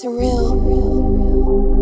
Surreal.